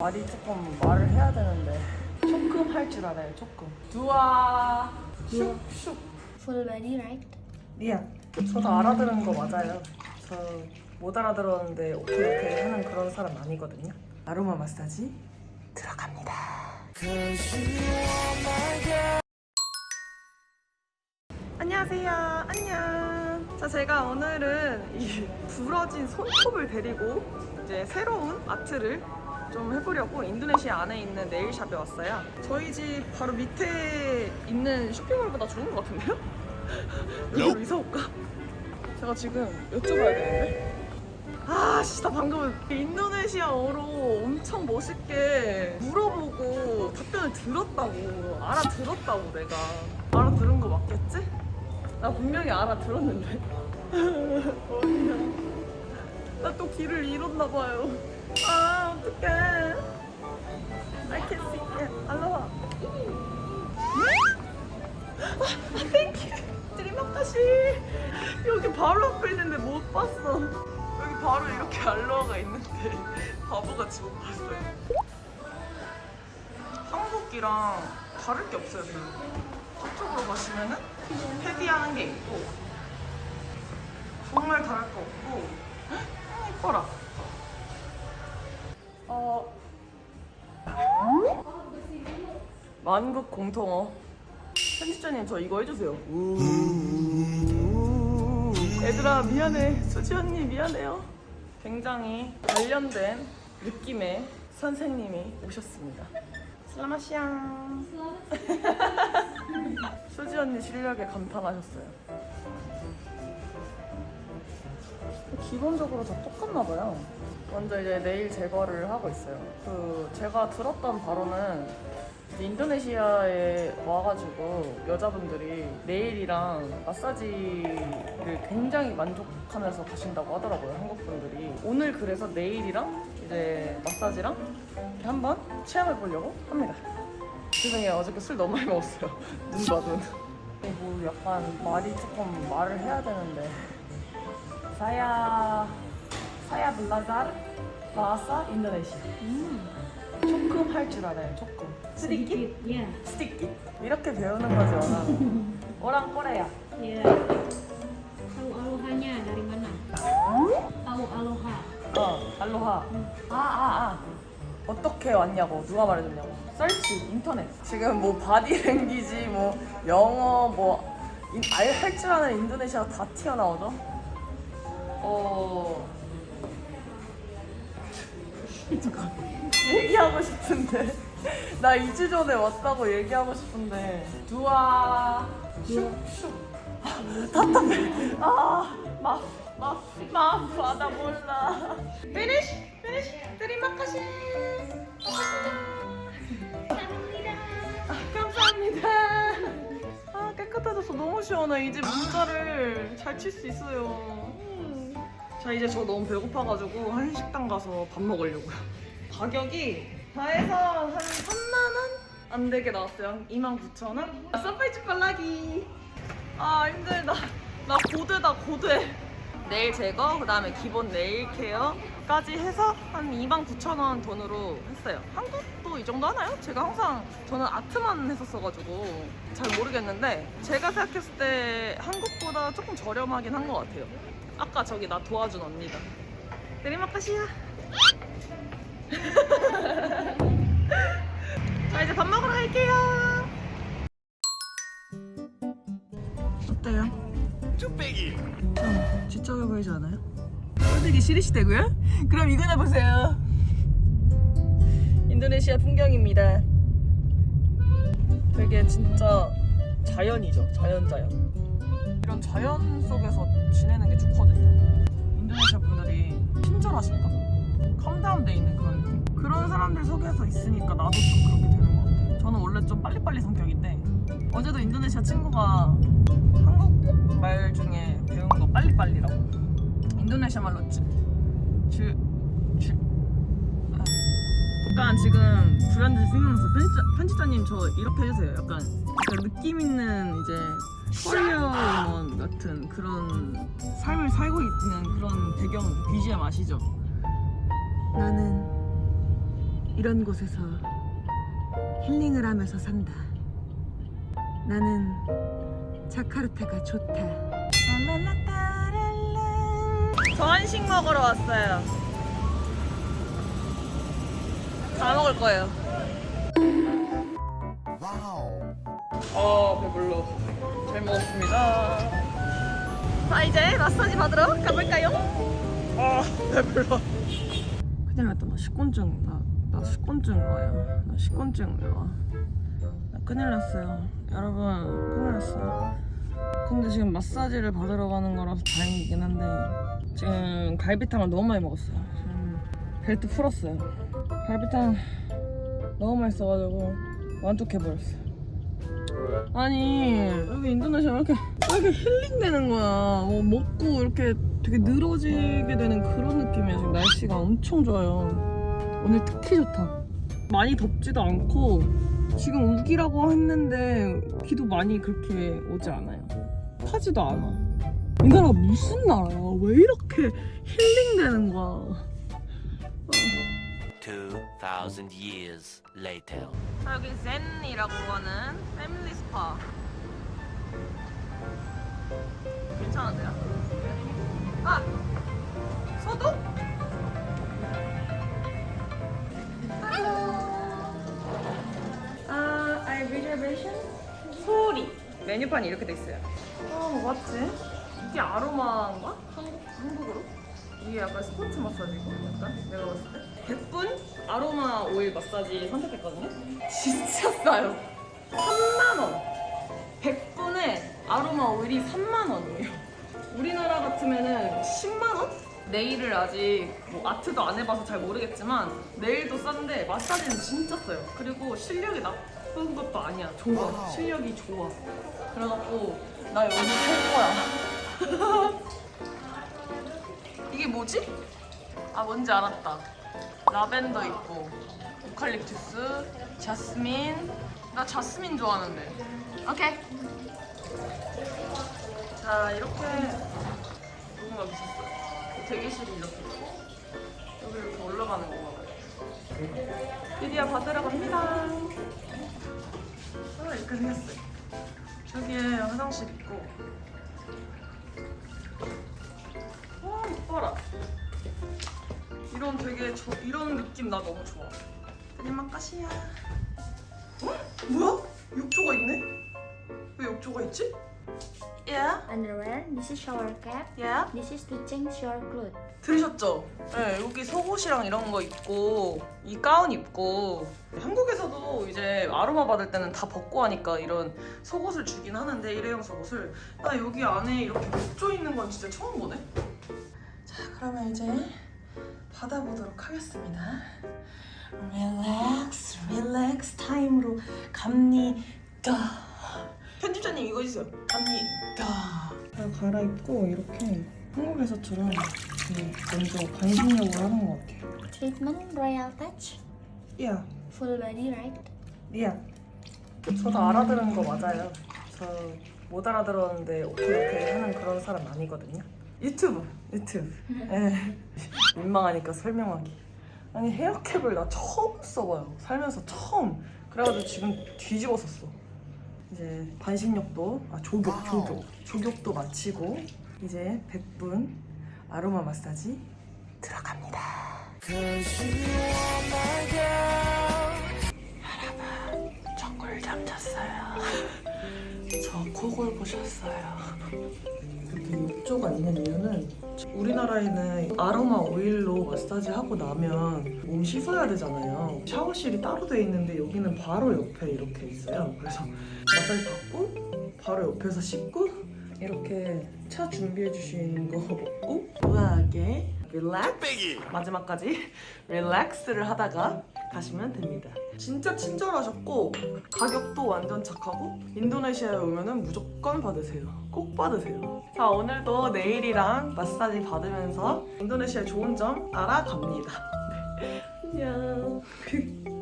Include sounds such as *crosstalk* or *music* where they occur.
말이 조금 말을 해야 되는데. 조금 할 줄 알아요 조금. 두아 슉슉. Full body, right? 미안 저도 알아들은 거 맞아요. 저 못 알아들었는데 오케이 오케이 하는 그런 사람 아니거든요. 아로마 마사지 들어갑니다. 안녕하세요. 안녕. 자 제가 오늘은 이 *laughs* 부러진 손톱을 데리고 이제 새로운 아트를 좀 해보려고 인도네시아 안에 있는 네일샵에 왔어요 저희 집 바로 밑에 있는 쇼핑몰보다 좋은 것 같은데요? *laughs* 여기로 이사 올까? 제가 지금 여쭤봐야 되는데 아씨 나 방금 인도네시아어로 엄청 멋있게 물어보고 답변을 들었다고 알아들었다고 내가 알아들은 거 맞겠지? 나 분명히 알아들었는데 *laughs* 나 또 길을 잃었나 봐요 아 어떡해. I can see it. 알로하 아 thank you terima kasih. 여기 바로 앞에 있는데 못 봤어. 여기 바로 이렇게 알로하가 있는데 *laughs* 바보같이 못 봤어요. 한국이랑 다를 게 없어요 저쪽으로 가시면은 패디하는 게 있고 정말 다를 거 없고 헉, 이뻐라 어. 만국 공통어. 편집자님 저 이거 해주세요. 얘들아 미안해. 수지 언니 미안해요. 굉장히 관련된 느낌의 선생님이 오셨습니다. 슬라마시앙. *laughs* 수지 언니 실력에 감탄하셨어요. 기본적으로 다 똑같나 봐요 먼저 이제 네일 제거를 하고 있어요. 그 제가 들었던 바로는 인도네시아에 와가지고 여자분들이 네일이랑 마사지를 굉장히 만족하면서 가신다고 하더라고요 한국 분들이. 오늘 그래서 네일이랑 이제 마사지랑 이렇게 한번 체험해 보려고 합니다. 죄송해요 어저께 술 너무 많이 먹었어요. *laughs* 눈봐 눈. 뭐 약간 말이 조금 말을 해야 되는데. 사야 사야 블라자르 바사 인도네시아. 조금 할 줄 알아요 조금. 스티키? Yeah. 스티키? 이렇게 배우는 거지 원하는. *laughs* 오랑 꼬레야. Yeah. Tahu alohanya dari mana? Tahu aloha. 어 알로하. 아 아 아. 어떻게 왔냐고 누가 말해줬냐고. 설치 인터넷. 지금 뭐 바디랭귀지 뭐 영어 뭐알 줄 아는 인도네시아 다 튀어나오죠? 어 *laughs* 얘기하고 싶은데. *laughs* 나 2주 전에 왔다고 얘기하고 싶은데. 두아 슉슉. *laughs* 답답해. 아마마마 받아 몰라. finish finish terima kasih 아, 감사합니다. 아 깨끗해져서 너무 시원해. 이제 문자를 잘 칠 수 있어요. 음. 자 이제 저 너무 배고파가지고 한식당 가서 밥 먹으려고요. *laughs* 가격이 다 해서 한 3만원? 안 되게 나왔어요. 29,000원? 아, surprise 컬라기. 아 힘들다. 나 고대다 고대 네일 제거 그 다음에 기본 네일 케어까지 해서 한 29,000원 돈으로 했어요. 한국도 이 정도 하나요? 제가 항상 저는 아트만 했었어가지고 잘 모르겠는데 제가 생각했을 때 한국보다 조금 저렴하긴 한 것 같아요 아까 저기 나 도와준 언니다. Terima kasih ya. *laughs* 자 이제 밥 먹으러 갈게요. 어때요? 쭈빼기. 좀 지적해 보이지 않아요? 꼴보기 싫으시다고요? 그럼 이거나 보세요. 인도네시아 풍경입니다. 되게 진짜 자연이죠. 자연 자연 이런 자연 속에서 지내는 게 좋거든요 인도네시아 분들이 친절하신가? 캄다운돼 있는 그런 느낌 그런 사람들 속에서 있으니까 나도 좀 그렇게 되는 것 같아요 저는 원래 좀 빨리빨리 성격인데 어제도 인도네시아 친구가 한국 말 중에 배운 거 빨리빨리라고 인도네시아 말로 아. 약간 지금 불안해서 생각나서 편집자, 편집자님 저 이렇게 해주세요 약간, 약간 느낌 있는 이제 코리아원 같은 그런 삶을 살고 있는 그런 배경 BGM 아시죠? 나는 이런 곳에서 힐링을 하면서 산다. 나는 자카르타가 좋다. 저 한식 먹으러 왔어요. 다 먹을 거예요. 어 배불러. 잘 먹었습니다. 자 이제 마사지 받으러 가볼까요? 아 배불러. 큰일 났다. 나 식곤증. 나, 나 식곤증 와요. 나 식곤증 와. 나 큰일 났어요. 여러분 큰일 났어요. 근데 지금 마사지를 받으러 가는 거라서 다행이긴 한데 지금 갈비탕을 너무 많이 먹었어요. 지금 벨트 풀었어요. 갈비탕 너무 맛있어가지고 만족해버렸어요. 아니 여기 인도네시아 왜 이렇게 왜 이렇게 힐링되는 거야. 뭐 먹고 이렇게 되게 늘어지게 되는 그런 느낌이야. 지금 날씨가 엄청 좋아요. 오늘 특히 좋다. 많이 덥지도 않고 지금 우기라고 했는데 비도 많이 그렇게 오지 않아요. 타지도 않아. 이 나라가 무슨 나라야? 왜 이렇게 힐링되는 거야? 2,000 years later. 자, 여기 젠이라고 하는 패밀리 스파. 괜찮은데요? 아! 소독? 아, I reservation? 소리. 메뉴판이 이렇게 돼 있어요. 아, 뭐 맞지? 이게 아로마인가? 한국, 한국으로? 이게 약간 스포츠 마사지고 약간 내가 봤을 때 100분 아로마 오일 마사지 선택했거든요? 진짜 싸요. 3만원. 100분에 아로마 오일이 3만원이에요. 우리나라 같으면은 10만원? 네일을 아직 뭐 아트도 안 해봐서 잘 모르겠지만 네일도 싼데 마사지는 진짜 싸요. 그리고 실력이 나쁜 것도 아니야. 좋아. 실력이 좋아. 그래갖고 나 여기 살 거야. *laughs* 이게 뭐지? 아 뭔지 알았다. 라벤더 있고 오칼립투스, 자스민. 나 자스민 좋아하는데. 오케이. 자 이렇게 뭔가 있었어요. 대기실이 이렇게 있고 여기 이렇게 올라가는 건가 봐요. 드디어 받으러 갑니다. 아 이렇게 생겼어요. 여기에 화장실 있고 이런 되게 저, 이런 느낌 나 너무 좋아 드리마카시야 어? 뭐야? 욕조가 있네? 왜 욕조가 있지? Yeah, Underwear. This is shower cap. yeah This is to change your clothes. 들으셨죠? 네, 여기 속옷이랑 이런 거 입고 이 가운 입고 한국에서도 이제 아로마 받을 때는 다 벗고 하니까 이런 속옷을 주긴 하는데 일회용 속옷을 나 여기 안에 이렇게 욕조 있는 건 진짜 처음 보네 자 그러면 이제 받아보도록 하겠습니다 relax relax 타임으로 갑니다 편집자님 이거 해주세요 갑니다 자 갈아입고 이렇게 한국에서처럼 그 먼저 반신욕을 하는 것 같아요. Treatment Royal Touch. 야, Full body, right? 야. 저도 알아들은 거 맞아요. 저 못 알아들었는데 오케이 오케이 하는 그런 사람 아니거든요. 유튜브, 유튜브. 예. 민망하니까 설명하기. 아니 헤어캡을 나 처음 써봐요. 살면서 처음. 그래가지고 지금 뒤집어 썼어. 이제 반신욕도 아 조격, 조격, 조격도 마치고 이제 100분 아로마 마사지 들어갑니다. 여러분, 저 꿀잠 잤어요. *laughs* 저 코골 보셨어요. 욕조가 있는 이유는 우리나라에는 아로마 오일로 마사지 하고 나면 몸 씻어야 되잖아요. 샤워실이 따로 돼 있는데 여기는 바로 옆에 이렇게 있어요. 그래서 마사지 받고 바로 옆에서 씻고 이렇게 차 준비해 주신 거 먹고 우아하게 릴렉스 마지막까지 *laughs* 릴렉스를 하다가 가시면 됩니다. 진짜 친절하셨고 가격도 완전 착하고 인도네시아에 오면 은 무조건 받으세요. 꼭 받으세요. 자 오늘도 네일이랑 마사지 받으면서 인도네시아의 좋은 점 알아갑니다. 네. *laughs* 안녕. *laughs*